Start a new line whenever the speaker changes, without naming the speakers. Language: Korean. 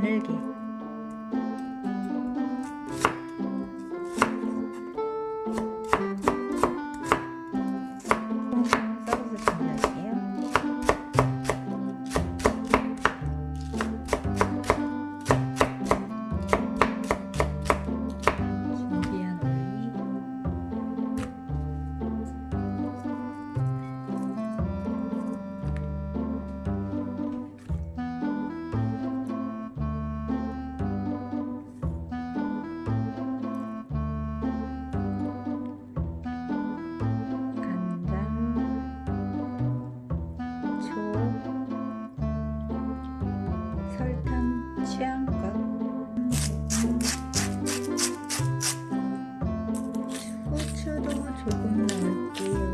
가늘게 취향껏, 후추도 조금 넣어요.